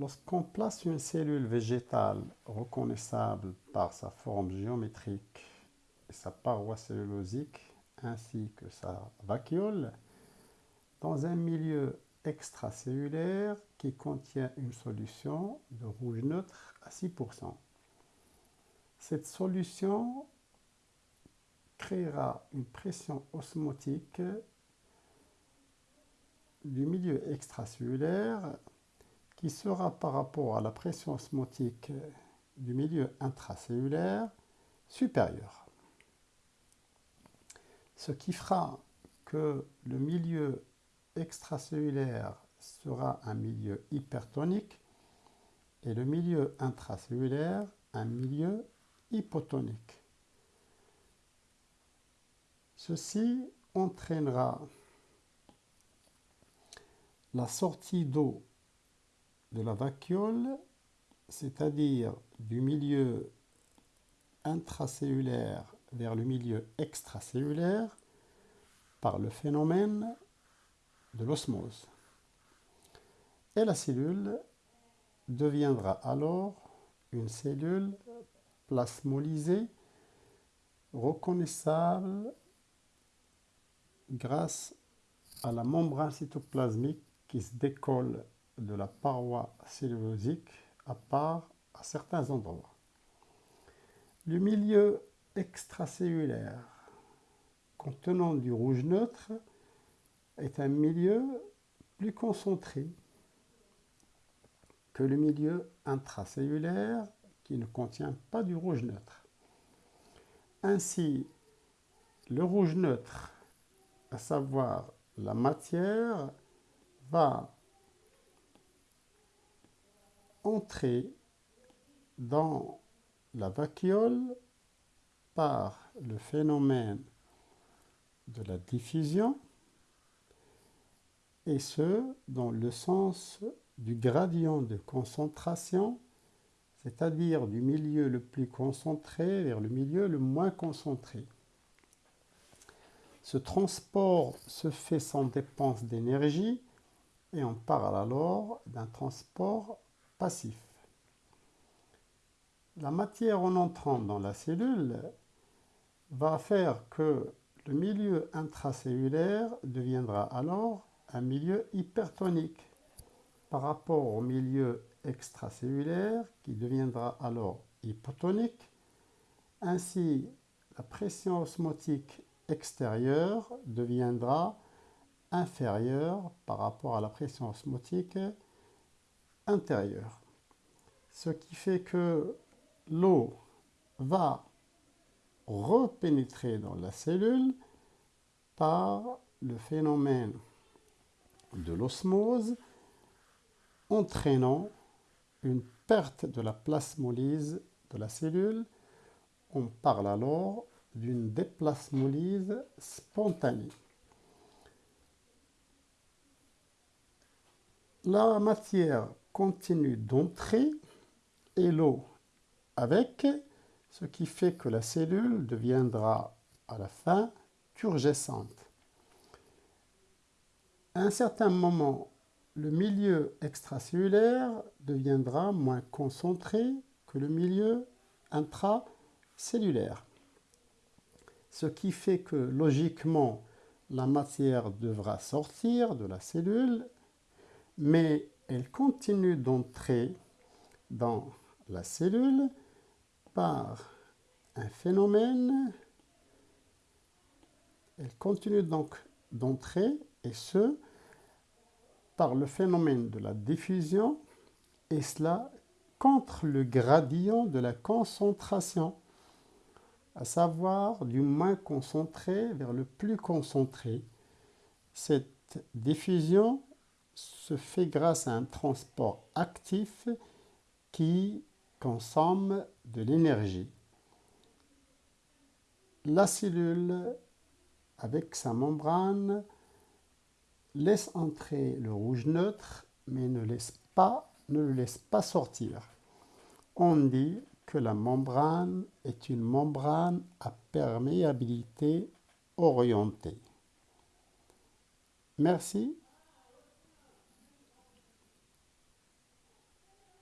Lorsqu'on place une cellule végétale reconnaissable par sa forme géométrique et sa paroi cellulosique ainsi que sa vacuole dans un milieu extracellulaire qui contient une solution de rouge neutre à 6%. Cette solution créera une pression osmotique du milieu extracellulaire qui sera par rapport à la pression osmotique du milieu intracellulaire supérieure. Ce qui fera que le milieu extracellulaire sera un milieu hypertonique et le milieu intracellulaire un milieu hypotonique. Ceci entraînera la sortie d'eau de la vacuole, c'est-à-dire du milieu intracellulaire vers le milieu extracellulaire, par le phénomène de l'osmose. Et la cellule deviendra alors une cellule plasmolysée, reconnaissable grâce à la membrane cytoplasmique qui se décolle de la paroi cellulosique à part à certains endroits. Le milieu extracellulaire contenant du rouge neutre est un milieu plus concentré que le milieu intracellulaire qui ne contient pas du rouge neutre. Ainsi, le rouge neutre, à savoir la matière, va entrer dans la vacuole par le phénomène de la diffusion et ce dans le sens du gradient de concentration, c'est-à-dire du milieu le plus concentré vers le milieu le moins concentré. Ce transport se fait sans dépense d'énergie et on parle alors d'un transport passif. La matière en entrant dans la cellule va faire que le milieu intracellulaire deviendra alors un milieu hypertonique par rapport au milieu extracellulaire qui deviendra alors hypotonique. Ainsi, la pression osmotique extérieure deviendra inférieure par rapport à la pression osmotique Ce qui fait que l'eau va repénétrer dans la cellule par le phénomène de l'osmose, entraînant une perte de la plasmolyse de la cellule. On parle alors d'une déplasmolyse spontanée. La matière continue d'entrer et l'eau avec, ce qui fait que la cellule deviendra à la fin turgescente. À un certain moment, le milieu extracellulaire deviendra moins concentré que le milieu intracellulaire. Ce qui fait que logiquement, la matière devra sortir de la cellule, mais elle continue d'entrer dans la cellule par un phénomène, elle continue donc d'entrer et ce, par le phénomène de la diffusion, et cela contre le gradient de la concentration, à savoir du moins concentré vers le plus concentré. Cette diffusion se fait grâce à un transport actif qui consomme de l'énergie. La cellule, avec sa membrane, laisse entrer le rouge neutre, mais ne, le laisse pas sortir. On dit que la membrane est une membrane à perméabilité orientée. Merci